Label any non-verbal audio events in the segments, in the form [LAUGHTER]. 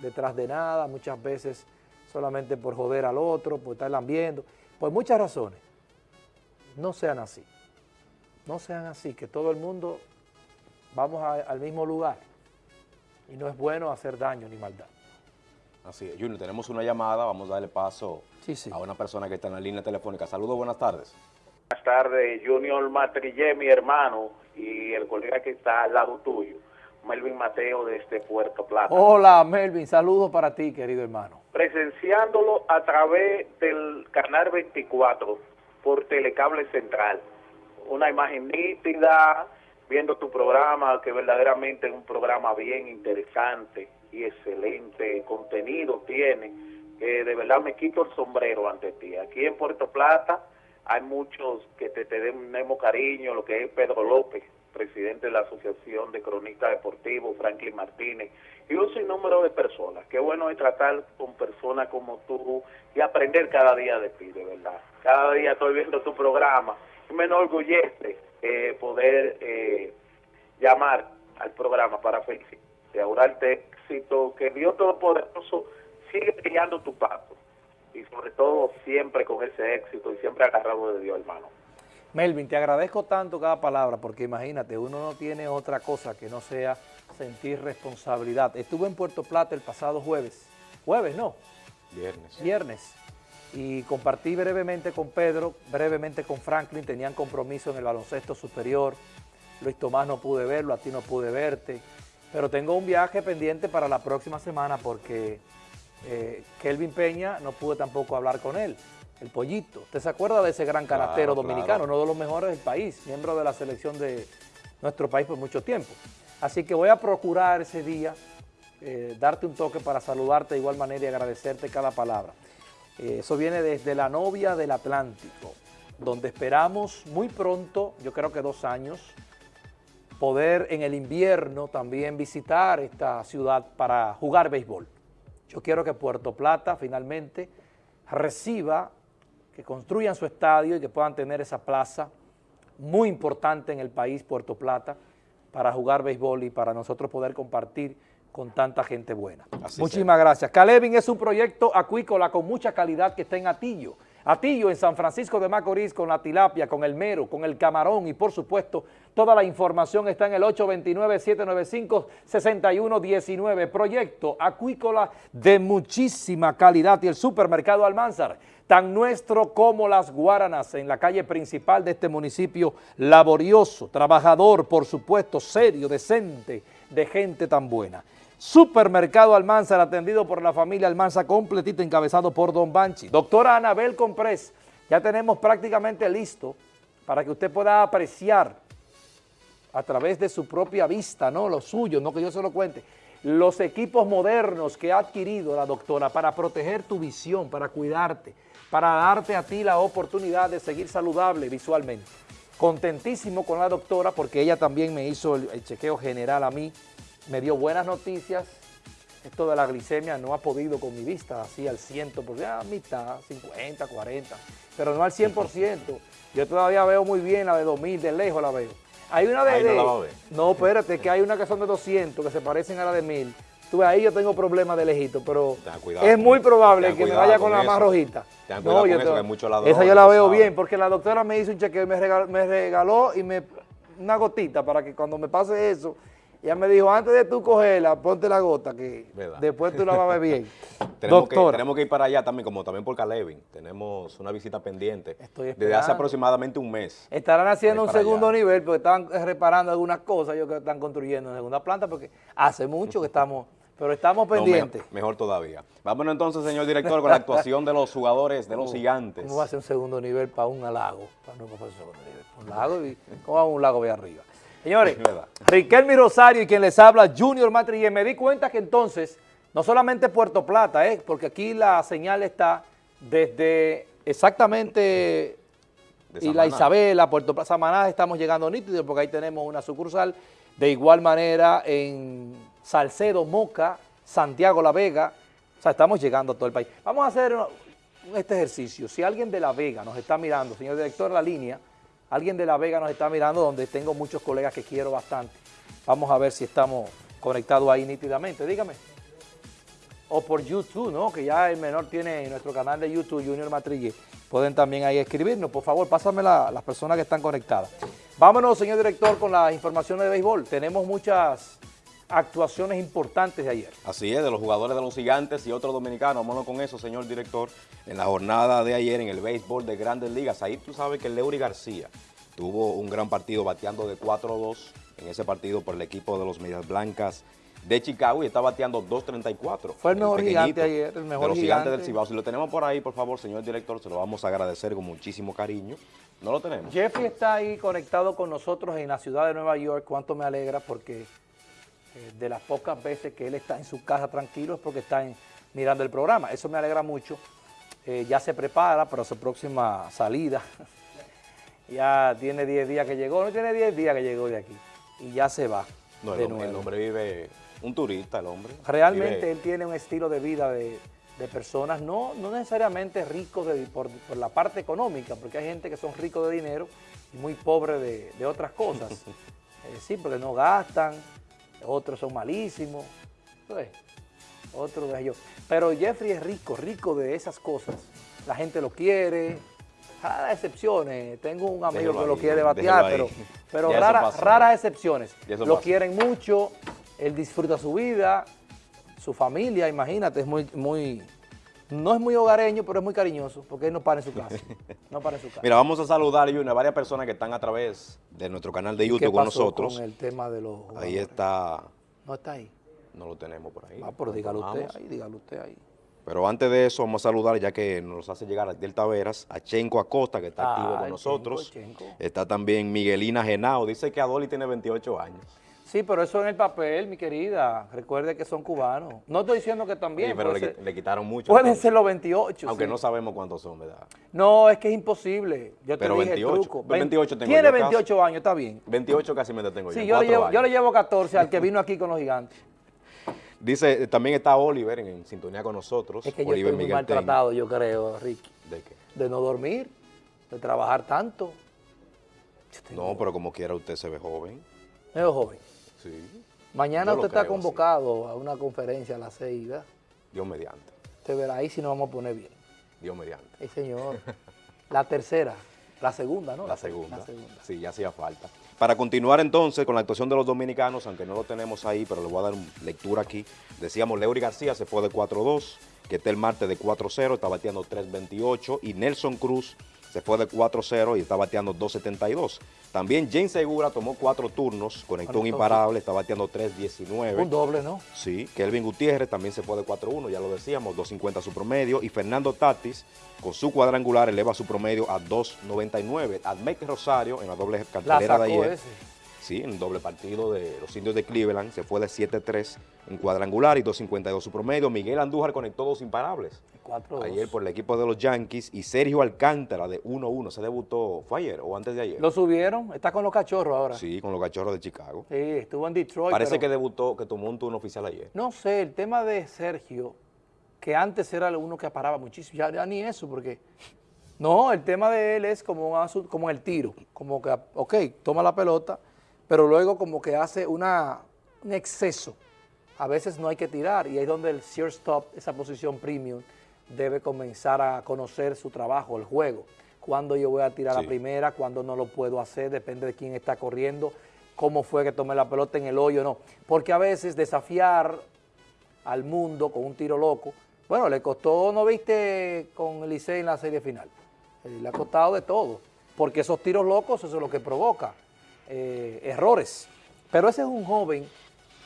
detrás de nada, muchas veces solamente por joder al otro, por estar viendo, por muchas razones. No sean así. No sean así, que todo el mundo vamos al mismo lugar y no es bueno hacer daño ni maldad. Así es. Junior, tenemos una llamada, vamos a darle paso a una persona que está en la línea telefónica. Saludos, buenas tardes. Buenas tardes, Junior Matrillé, mi hermano, y el colega que está al lado tuyo, Melvin Mateo desde Puerto Plata. Hola, Melvin, saludos para ti, querido hermano. Presenciándolo a través del canal 24 por Telecable Central. Una imagen nítida, viendo tu programa, que verdaderamente es un programa bien interesante y excelente contenido tiene, que de verdad me quito el sombrero ante ti. Aquí en Puerto Plata hay muchos que te, tenemos cariño, lo que es Pedro López, presidente de la Asociación de Cronistas Deportivos, Franklin Martínez, y un sinnúmero de personas. Qué bueno es tratar con personas como tú y aprender cada día de ti, de verdad. Cada día estoy viendo tu programa y me enorgullece eh, poder eh, llamar al programa para felicitar, augurarte éxito, que Dios Todopoderoso sigue brillando tu paso y sobre todo siempre con ese éxito y siempre agarrado de Dios, hermano. Melvin, te agradezco tanto cada palabra porque imagínate, uno no tiene otra cosa que no sea sentir responsabilidad. Estuve en Puerto Plata el pasado jueves, jueves no, viernes. Viernes, y compartí brevemente con Pedro, brevemente con Franklin, tenían compromiso en el baloncesto superior, Luis Tomás no pude verlo, a ti no pude verte, pero tengo un viaje pendiente para la próxima semana porque eh, Kelvin Peña no pude tampoco hablar con él, el pollito. ¿Usted se acuerda de ese gran canastero dominicano, uno de los mejores del país, miembro de la selección de nuestro país por mucho tiempo? Así que voy a procurar ese día eh, darte un toque para saludarte de igual manera y agradecerte cada palabra. Eh, eso viene desde la novia del Atlántico, donde esperamos muy pronto, yo creo que dos años, poder en el invierno también visitar esta ciudad para jugar béisbol. Yo quiero que Puerto Plata finalmente reciba, que construyan su estadio y que puedan tener esa plaza muy importante en el país, Puerto Plata, para jugar béisbol y para nosotros poder compartir con tanta gente buena. Muchísimas gracias. Calevin es un proyecto acuícola con mucha calidad que está en Atillo. Atillo en San Francisco de Macorís con la tilapia, con el mero, con el camarón y por supuesto toda la información está en el 829-795-6119. Proyecto acuícola de muchísima calidad y el supermercado Almanzar, tan nuestro como las Guaranas en la calle principal de este municipio laborioso, trabajador, por supuesto, serio, decente, de gente tan buena. Supermercado Almanzar, atendido por la familia Almanza, completito, encabezado por Don Banchi. Doctora Anabel Comprés, ya tenemos prácticamente listo para que usted pueda apreciar a través de su propia vista, no lo suyo, no que yo se lo cuente, los equipos modernos que ha adquirido la doctora para proteger tu visión, para cuidarte, para darte a ti la oportunidad de seguir saludable visualmente. Contentísimo con la doctora porque ella también me hizo el, chequeo general a mí, me dio buenas noticias. Esto de la glicemia no ha podido con mi vista, así al 100%, porque a mitad, 50, 40, pero no al 100%. Yo todavía veo muy bien la de 2000, de lejos la veo. Hay una de... Ahí no, la va a ver. no, espérate, que hay una que son de 200, que se parecen a la de 1000. Tú ahí yo tengo problemas de lejito, pero es muy probable que me vaya con, la más rojita. no, yo eso, mucho esa yo la veo bien, porque la doctora me hizo un chequeo y me regaló, me regaló y me una gotita para que cuando me pase eso ella me dijo, antes de tú cogerla, ponte la gota, que después tú la vas a ver bien. [LAUGHS] tenemos, que, tenemos que ir para allá también, como también por Calevin. Tenemos una visita pendiente desde hace aproximadamente un mes. Estarán haciendo un segundo nivel, porque están reparando algunas cosas, yo creo que están construyendo una segunda planta, porque hace mucho que estamos... Pero estamos pendientes. mejor, todavía. Vámonos entonces, señor director, con la actuación de los jugadores de los gigantes. ¿Cómo va a ser un segundo nivel para un lago? Para no, para un segundo nivel. Un lago y ¿cómo va un lago de arriba? Señores, [LAUGHS] Riquelme Rosario y quien les habla, Junior Matrillé, me di cuenta que entonces, no solamente Puerto Plata, eh, porque aquí la señal está desde exactamente y la Isabela, Puerto Plata, Samaná, estamos llegando nítidos porque ahí tenemos una sucursal, de igual manera en Salcedo, Moca, Santiago, La Vega, o sea, estamos llegando a todo el país. Vamos a hacer este ejercicio, si alguien de La Vega nos está mirando, señor director de la línea, Alguien de La Vega nos está mirando, donde tengo muchos colegas que quiero bastante. Vamos a ver si estamos conectados ahí nítidamente. Dígame. O por YouTube, ¿no? Que ya el menor tiene nuestro canal de YouTube, Junior Matrille. Pueden también ahí escribirnos. Por favor, pásame las personas que están conectadas. Vámonos, señor director, con las informaciones de béisbol. Tenemos muchas actuaciones importantes de ayer. Así es, de los jugadores de los gigantes y otros dominicanos. Vámonos con eso, señor director. En la jornada de ayer en el béisbol de Grandes Ligas, ahí tú sabes que Leury García tuvo un gran partido bateando de 4-2 en ese partido por el equipo de los Medias Blancas de Chicago y está bateando 2.34. Fue el mejor gigante ayer, el mejor de los gigante. del Cibao. Si lo tenemos por ahí, por favor, señor director, se lo vamos a agradecer con muchísimo cariño. No lo tenemos. Jeffrey está ahí conectado con nosotros en la ciudad de Nueva York. Cuánto me alegra porque eh, de las pocas veces que él está en su casa tranquilo es porque está mirando el programa. Eso me alegra mucho. Eh, ya se prepara para su próxima salida. [LAUGHS] ya tiene 10 días que llegó, no tiene 10 días que llegó de aquí. Y ya se va. No, el, hombre, el hombre vive un turista, el hombre. Realmente él tiene un estilo de vida de, personas, no, no necesariamente ricos por, la parte económica, porque hay gente que son ricos de dinero y muy pobres de, otras cosas. [LAUGHS] eh, sí, porque no gastan, otros son malísimos, otros de ellos. Pero Jeffrey es rico, rico de esas cosas. La gente lo quiere, raras excepciones. Tengo un amigo que lo quiere batear, pero, pero raras excepciones. Lo quieren mucho, él disfruta su vida, su familia, imagínate, es muy, muy, no es muy hogareño, pero es muy cariñoso, porque él no para en su casa. [LAUGHS] No para en su casa. Mira, vamos a saludar, a varias personas que están a través de nuestro canal de YouTube con nosotros. con el tema de los Ahí está. No está ahí. No lo tenemos por ahí. Ah, pero dígalo usted ahí, dígalo usted ahí. Pero antes de eso, vamos a saludar, ya que nos hace llegar a Delta Taveras, a Chenco Acosta, que está activo con nosotros. Está también Miguelina Genao, dice que Adoli tiene 28 años. Sí, pero eso en el papel, mi querida. Recuerde que son cubanos. No estoy diciendo que también. Sí, pero le, quitaron mucho. Pueden ser los 28. Aunque no sabemos cuántos son, ¿verdad? No, es que es imposible. Yo te pero dije 28, el truco. 28 tengo Tiene 28 años, está bien. 28 casi me detengo sí, yo. yo, le yo le llevo 14 al que vino aquí con los gigantes. [LAUGHS] Dice, también está Oliver en, sintonía con nosotros. Es que yo estoy muy maltratado, yo creo, Ricky. ¿De qué? De no dormir, de trabajar tanto. No, pero como quiera usted se ve joven. Me veo joven. Mañana usted está convocado a una conferencia a las seis, ¿verdad? Dios mediante. Usted verá ahí si nos vamos a poner bien. Dios mediante. Sí, señor. [LAUGHS] la tercera, la segunda, ¿no? La segunda. La segunda. Sí, ya hacía falta. Para continuar entonces con la actuación de los dominicanos, aunque no lo tenemos ahí, pero le voy a dar lectura aquí. Decíamos, Leury García se fue de 4-2, que está el martes de 4-0, está bateando 3-28, y Nelson Cruz se fue de 4-0 y está bateando 2.72. También James Segura tomó cuatro turnos, conectó un imparable, está bateando 3.19. Un doble, ¿no? Sí, Kelvin Gutiérrez también se fue de 4-1, ya lo decíamos, 2.50 su promedio. Y Fernando Tatis, con su cuadrangular, eleva su promedio a 2.99. Admec Rosario, en la doble cartelera de ayer, Sí, en doble partido de los indios de Cleveland, se fue de 7-3 en cuadrangular y 2.52 su promedio. Miguel Andújar conectó dos imparables. Ayer por el equipo de los Yankees y Sergio Alcántara de 1-1. ¿Se debutó? ¿Fue ayer o antes de ayer? Lo subieron, está con los cachorros ahora. Sí, con los cachorros de Chicago. Sí, estuvo en Detroit. Parece que debutó, que tomó un turno oficial ayer. No sé, el tema de Sergio, que antes era uno que paraba muchísimo, ya, ni eso, porque... No, el tema de él es como, como el tiro, como que, ok, toma la pelota, pero luego como que hace una, un exceso. A veces no hay que tirar y ahí es donde el stop, esa posición premium, debe comenzar a conocer su trabajo, el juego. Cuando yo voy a tirar la primera, cuando no lo puedo hacer, depende de quién está corriendo, cómo fue que tomé la pelota en el hoyo, no. Porque a veces desafiar al mundo con un tiro loco, bueno, le costó, ¿no viste con Licey en la serie final? Eh, le ha costado de todo, porque esos tiros locos eso es lo que provoca. Eh, errores. Pero ese es un joven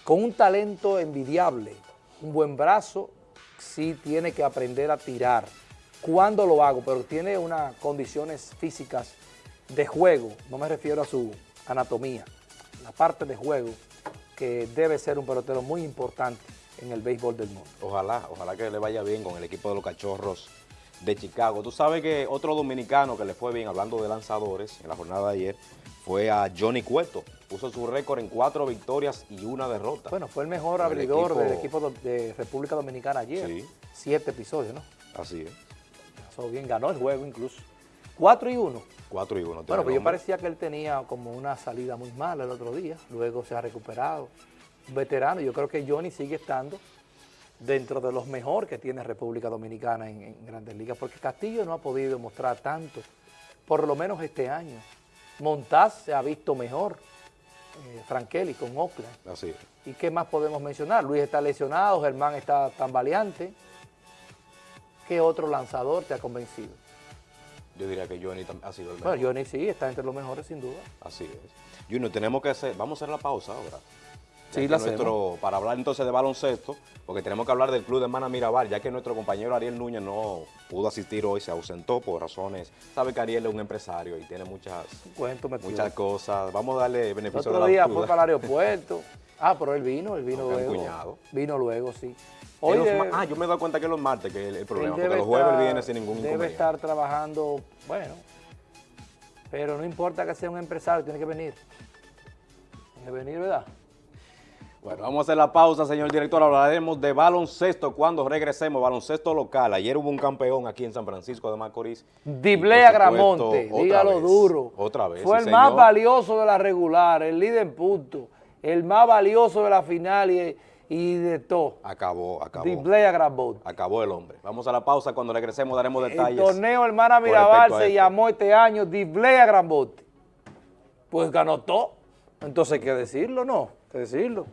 con un talento envidiable, un buen brazo, sí tiene que aprender a tirar. ¿Cuándo lo hago? Pero tiene unas condiciones físicas de juego, no me refiero a su anatomía, la parte de juego que debe ser un pelotero muy importante en el béisbol del mundo. Ojalá, ojalá que le vaya bien con el equipo de los Cachorros de Chicago. Tú sabes que otro dominicano que le fue bien, hablando de lanzadores, en la jornada de ayer, fue a Johnny Cueto. Puso su récord en cuatro victorias y una derrota. Bueno, fue el mejor abridor del equipo de República Dominicana ayer. Sí. Siete episodios, ¿no? Así es. Pasó bien, ganó el juego incluso. Cuatro y uno. Cuatro y uno. Bueno, pues yo parecía que él tenía como una salida muy mala el otro día. Luego se ha recuperado. Un veterano, yo creo que Johnny sigue estando dentro de los mejores que tiene República Dominicana en, Grandes Ligas, porque Castillo no ha podido mostrar tanto, por lo menos este año. Montaz se ha visto mejor, eh, Frankeli con Oakland. Así ¿Y qué más podemos mencionar? Luis está lesionado, Germán está tan valiente. ¿Qué otro lanzador te ha convencido? Yo diría que Johnny ha sido el mejor. Bueno, Johnny sí, está entre los mejores sin duda. Así es. Junior, tenemos que hacer, vamos a hacer la pausa ahora. Sí, la nuestro, Para hablar entonces de baloncesto, porque tenemos que hablar del club de Hermana Mirabal, ya que nuestro compañero Ariel Núñez no pudo asistir hoy, se ausentó por razones, sabe que Ariel es un empresario y tiene muchas, muchas cosas. Vamos a darle beneficio Otro día fue para el aeropuerto. Ah, pero él vino, él vino [LAUGHS] luego. Vino luego, sí. ah, yo me he dado cuenta que es los martes que es el, problema, porque los jueves viene sin ningún inconveniente. Debe estar trabajando, bueno, pero no importa que sea un empresario, tiene que venir. Tiene que venir, ¿verdad? Bueno, vamos a hacer la pausa, señor director. Hablaremos de baloncesto cuando regresemos, baloncesto local. Ayer hubo un campeón aquí en San Francisco de Macorís. Diblea Gramonte, dígalo duro. Otra vez, Fue el más valioso de la regular, el líder en punto, el más valioso de la final y, de todo. Acabó, acabó. Diblea Gramonte. Acabó el hombre. Vamos a la pausa, cuando regresemos daremos detalles. El torneo Hermana Mirabal se llamó este año Diblea Gramonte. Pues ganó todo. Entonces hay que decirlo, ¿no? Hay que decirlo.